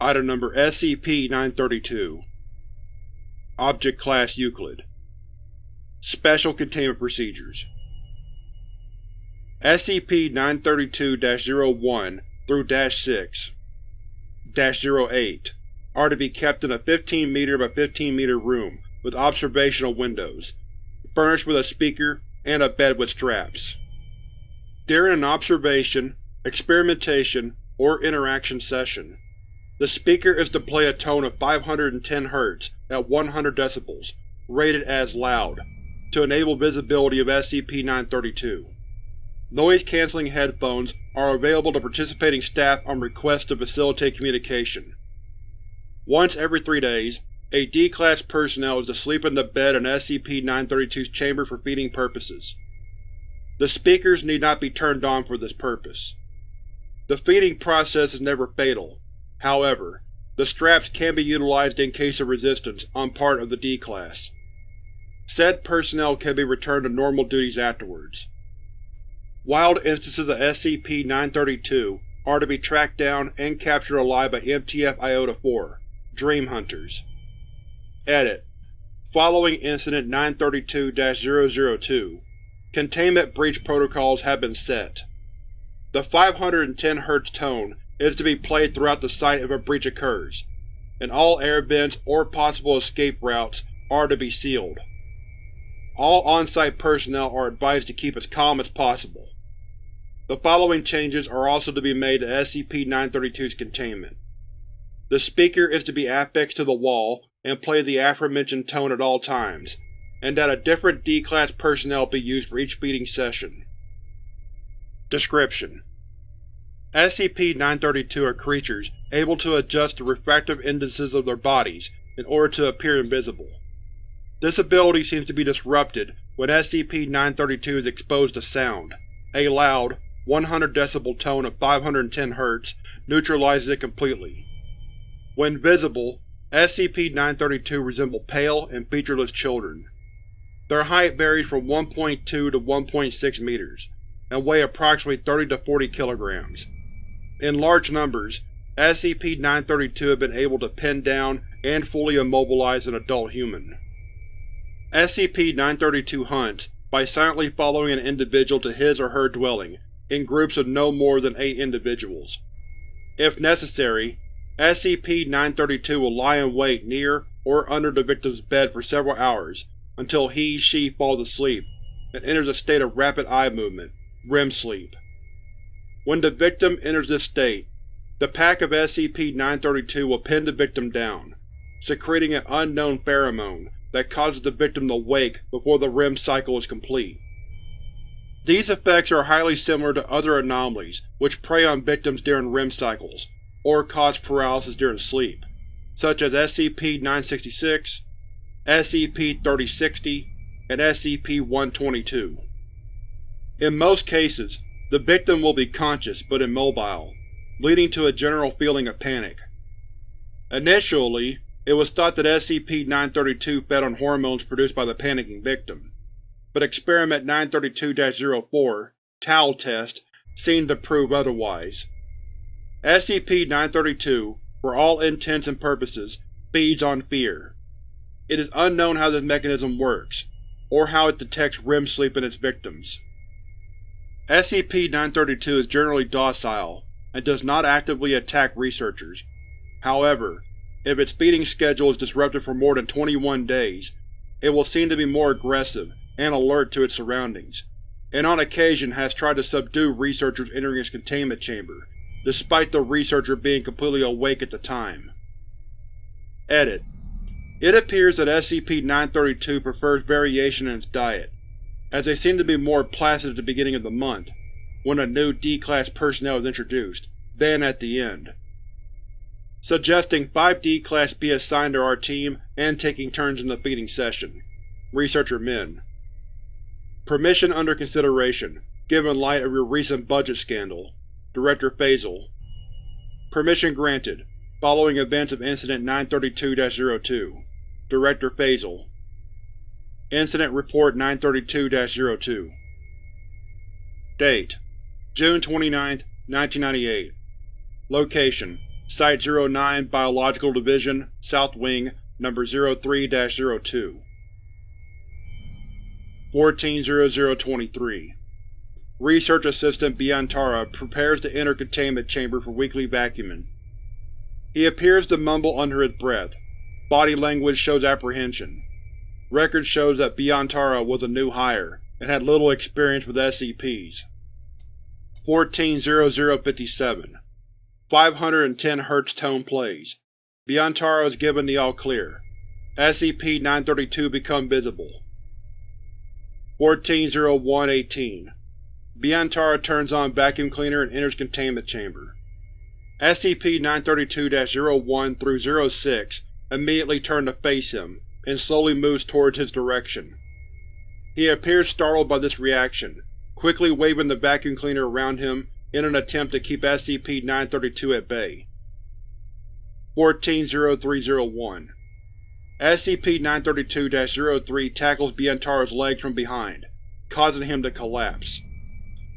Item Number SCP-932 Object Class Euclid. Special Containment Procedures. SCP-932-01 through -6 -08 are to be kept in a 15 m by 15 m room with observational windows, furnished with a speaker and a bed with straps. During an observation, experimentation, or interaction session, the speaker is to play a tone of 510 Hz at 100 dB, rated as loud, to enable visibility of SCP-932. Noise-canceling headphones are available to participating staff on request to facilitate communication. Once every three days, a D-Class personnel is to sleep in the bed in SCP-932's chamber for feeding purposes. The speakers need not be turned on for this purpose. The feeding process is never fatal, however, the straps can be utilized in case of resistance on part of the D-Class. Said personnel can be returned to normal duties afterwards. Wild instances of SCP-932 are to be tracked down and captured alive by MTF-IOTA-4, Dream Hunters. Edit. Following Incident 932-002, containment breach protocols have been set. The 510 Hz tone is to be played throughout the site if a breach occurs, and all air vents or possible escape routes are to be sealed. All on-site personnel are advised to keep as calm as possible. The following changes are also to be made to SCP-932's containment. The speaker is to be affixed to the wall and play the aforementioned tone at all times, and that a different D-Class personnel be used for each feeding session. Description: SCP-932 are creatures able to adjust the refractive indices of their bodies in order to appear invisible. This ability seems to be disrupted when SCP-932 is exposed to sound. A loud, 100 decibel tone of 510 Hz neutralizes it completely. When visible, SCP-932 resemble pale and featureless children. Their height varies from 1.2 to 1.6 meters, and weigh approximately 30 to 40 kilograms. In large numbers, SCP-932 have been able to pin down and fully immobilize an adult human. SCP-932 hunts by silently following an individual to his or her dwelling in groups of no more than eight individuals. If necessary, SCP-932 will lie in wait near or under the victim's bed for several hours until he-she falls asleep and enters a state of rapid eye movement, REM sleep. When the victim enters this state, the pack of SCP-932 will pin the victim down, secreting an unknown pheromone that causes the victim to wake before the REM cycle is complete. These effects are highly similar to other anomalies which prey on victims during REM cycles, or cause paralysis during sleep, such as SCP-966, SCP-3060, and SCP-122. In most cases, the victim will be conscious but immobile, leading to a general feeling of panic. Initially, it was thought that SCP-932 fed on hormones produced by the panicking victim but Experiment 932-04 Tau test seemed to prove otherwise. SCP-932, for all intents and purposes, feeds on fear. It is unknown how this mechanism works, or how it detects REM sleep in its victims. SCP-932 is generally docile, and does not actively attack researchers. However, if its feeding schedule is disrupted for more than 21 days, it will seem to be more aggressive and alert to its surroundings, and on occasion has tried to subdue researchers entering its containment chamber, despite the researcher being completely awake at the time. Edit. It appears that SCP-932 prefers variation in its diet, as they seem to be more placid at the beginning of the month, when a new D-Class personnel is introduced, than at the end. Suggesting 5 D-Class be assigned to our team and taking turns in the feeding session. Researcher Min Permission under consideration, given light of your recent budget scandal. Director Fazel Permission granted, following events of Incident 932-02. Director Fazel Incident Report 932-02 Date: June 29, 1998 Location: Site-09 Biological Division, South Wing, No. 03-02 140023 Research Assistant Biantara prepares to enter containment chamber for weekly vacuuming. He appears to mumble under his breath. Body language shows apprehension. Record shows that Biantara was a new hire, and had little experience with SCPs. 140057 510 Hz tone plays. Biantara is given the all-clear. SCP-932 become visible. 140118 Biantara turns on vacuum cleaner and enters containment chamber. SCP-932-01 through 06 immediately turn to face him, and slowly moves towards his direction. He appears startled by this reaction, quickly waving the vacuum cleaner around him in an attempt to keep SCP-932 at bay. 140301 SCP-932-03 tackles Biantara's legs from behind, causing him to collapse.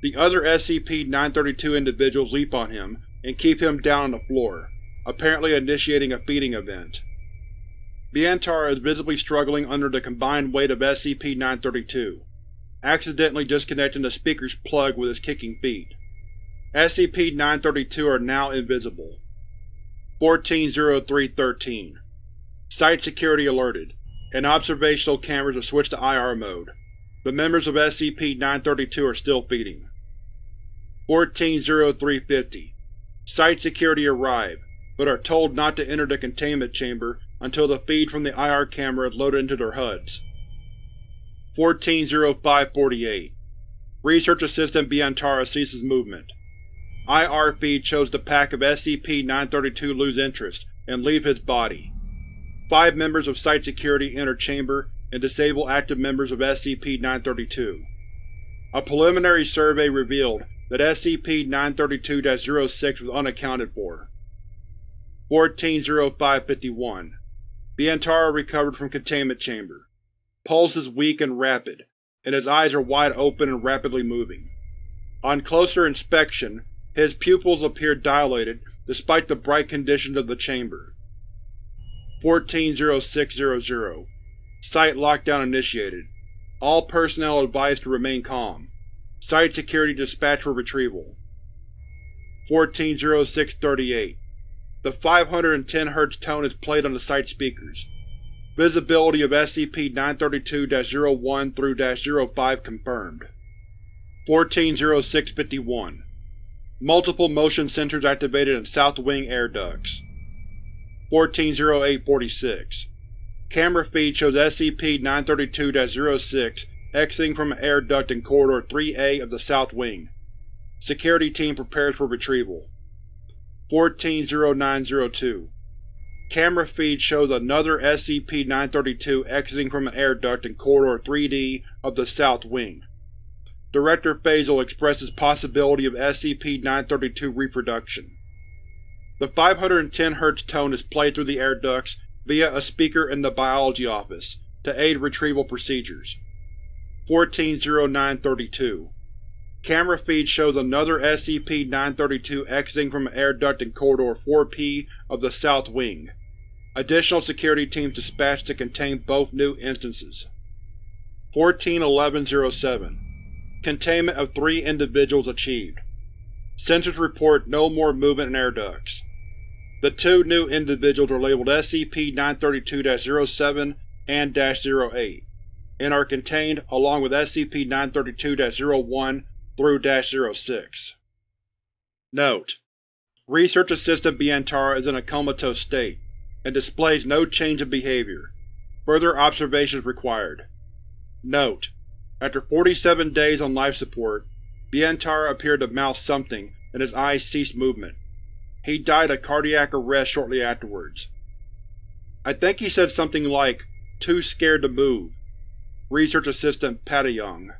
The other SCP-932 individuals leap on him and keep him down on the floor, apparently initiating a feeding event. Biantara is visibly struggling under the combined weight of SCP-932, accidentally disconnecting the speaker's plug with his kicking feet. SCP-932 are now invisible. 140313 Site security alerted, and observational cameras are switched to IR mode. The members of SCP-932 are still feeding. 140350 Site security arrive, but are told not to enter the containment chamber until the feed from the IR camera is loaded into their HUDs. 140548 Research Assistant Biantara ceases movement. IR feed shows the pack of SCP-932 lose interest and leave his body. Five members of Site Security enter chamber and disable active members of SCP-932. A preliminary survey revealed that SCP-932-06 was unaccounted for. 140551 Biantara recovered from containment chamber. Pulse is weak and rapid, and his eyes are wide open and rapidly moving. On closer inspection, his pupils appear dilated despite the bright conditions of the chamber. 140600 Site lockdown initiated. All personnel advised to remain calm. Site security dispatched for retrieval. 140638 The 510 Hz tone is played on the site speakers. Visibility of SCP-932-01 through -05 confirmed. 140651 Multiple motion sensors activated in South Wing air ducts. 140846 Camera feed shows SCP-932-06 exiting from an air duct in Corridor 3A of the South Wing. Security team prepares for retrieval. 140902 Camera feed shows another SCP-932 exiting from an air duct in Corridor 3D of the South Wing. Director Faisal expresses possibility of SCP-932 reproduction. The 510 Hz tone is played through the air ducts via a speaker in the biology office, to aid retrieval procedures. 140932 Camera feed shows another SCP-932 exiting from an air duct in Corridor 4P of the South Wing. Additional security teams dispatched to contain both new instances. 141107 Containment of three individuals achieved. Sensors report no more movement in air ducts. The two new individuals are labeled SCP-932-07 and -08, and are contained along with SCP-932-01 through -06. Note: Research Assistant Biantara is in a comatose state, and displays no change in behavior. Further observations required. Note: After 47 days on life support, Biantara appeared to mouth something and his eyes ceased movement. He died of cardiac arrest shortly afterwards. I think he said something like, too scared to move. Research Assistant Patayong